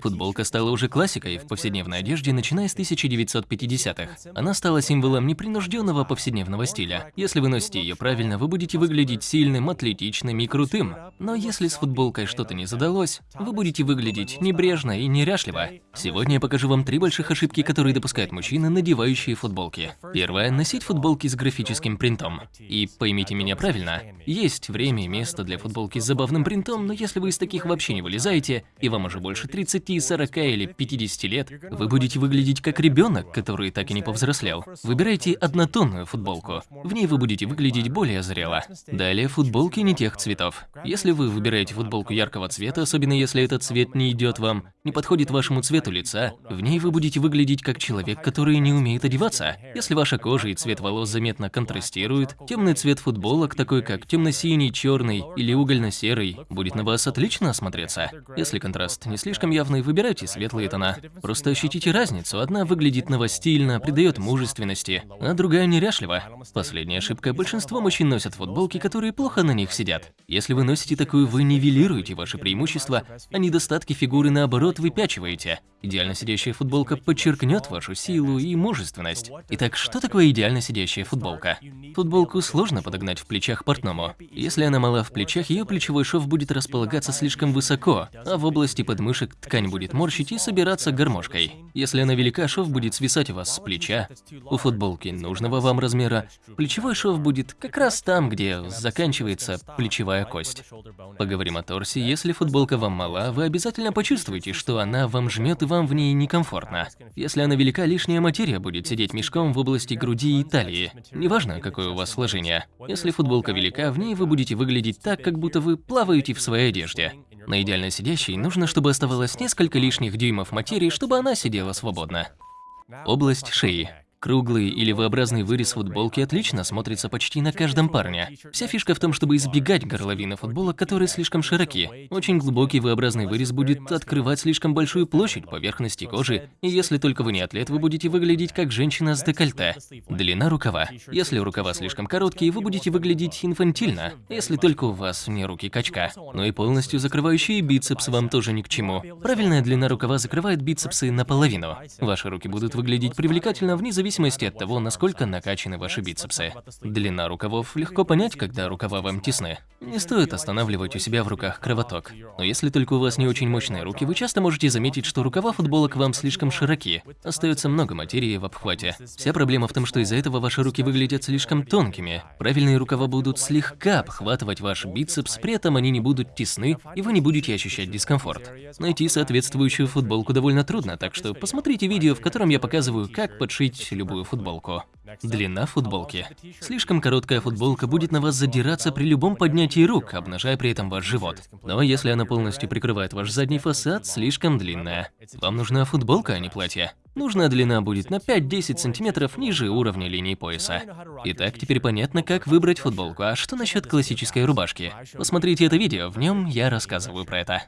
Футболка стала уже классикой в повседневной одежде, начиная с 1950-х. Она стала символом непринужденного повседневного стиля. Если вы носите ее правильно, вы будете выглядеть сильным, атлетичным и крутым. Но если с футболкой что-то не задалось, вы будете выглядеть небрежно и неряшливо. Сегодня я покажу вам три больших ошибки, которые допускают мужчины, надевающие футболки. Первое – носить футболки с графическим принтом. И поймите меня правильно, есть время и место для футболки с забавным принтом, но если вы из таких вообще не вылезаете, и вам уже больше 30, 40 или 50 лет, вы будете выглядеть как ребенок, который так и не повзрослел. Выбирайте однотонную футболку. В ней вы будете выглядеть более зрело. Далее футболки не тех цветов. Если вы выбираете футболку яркого цвета, особенно если этот цвет не идет вам, не подходит вашему цвету лица, в ней вы будете выглядеть как человек, который не умеет одеваться. Если ваша кожа и цвет волос заметно контрастируют, темный цвет футболок, такой как темно-синий, черный или угольно-серый, будет на вас отлично смотреться. Если контраст не слишком явный, выбирайте светлые тона. Просто ощутите разницу. Одна выглядит новостильно, придает мужественности, а другая неряшливо. Последняя ошибка. Большинство мужчин носят футболки, которые плохо на них сидят. Если вы носите такую, вы нивелируете ваши преимущества, а недостатки фигуры наоборот выпячиваете. Идеально сидящая футболка подчеркнет вашу силу и мужественность. Итак, что такое идеально сидящая футболка? Футболку сложно подогнать в плечах портному. Если она мала в плечах, ее плечевой шов будет располагаться слишком высоко, а в области подмышек ткань будет морщить и собираться гармошкой. Если она велика, шов будет свисать у вас с плеча. У футболки нужного вам размера плечевой шов будет как раз там, где заканчивается плечевая кость. Поговорим о торсе. Если футболка вам мала, вы обязательно почувствуете, что она вам жмет и вам в ней некомфортно. Если она велика, лишняя материя будет сидеть мешком в области груди и талии. Неважно, какое у вас сложение. Если футболка велика, в ней вы будете выглядеть так, как будто вы плаваете в своей одежде. На идеально сидящей нужно, чтобы оставалось несколько лишних дюймов материи, чтобы она сидела свободно. Область шеи. Круглый или V-образный вырез футболки отлично смотрится почти на каждом парне. Вся фишка в том, чтобы избегать горловины футболок, которые слишком широки. Очень глубокий V-образный вырез будет открывать слишком большую площадь поверхности кожи, и если только вы не атлет, вы будете выглядеть как женщина с декольте. Длина рукава. Если рукава слишком короткие, вы будете выглядеть инфантильно, если только у вас не руки качка. Но и полностью закрывающие бицепс вам тоже ни к чему. Правильная длина рукава закрывает бицепсы наполовину. Ваши руки будут выглядеть привлекательно вне зависимости от того, насколько накачаны ваши бицепсы. Длина рукавов легко понять, когда рукава вам тесны. Не стоит останавливать у себя в руках кровоток. Но если только у вас не очень мощные руки, вы часто можете заметить, что рукава футболок вам слишком широки. Остается много материи в обхвате. Вся проблема в том, что из-за этого ваши руки выглядят слишком тонкими. Правильные рукава будут слегка обхватывать ваш бицепс, при этом они не будут тесны, и вы не будете ощущать дискомфорт. Найти соответствующую футболку довольно трудно, так что посмотрите видео, в котором я показываю, как подшить любую футболку. Длина футболки. Слишком короткая футболка будет на вас задираться при любом поднятии рук, обнажая при этом ваш живот. Но если она полностью прикрывает ваш задний фасад, слишком длинная. Вам нужна футболка, а не платье. Нужная длина будет на 5-10 сантиметров ниже уровня линии пояса. Итак, теперь понятно, как выбрать футболку. А что насчет классической рубашки? Посмотрите это видео, в нем я рассказываю про это.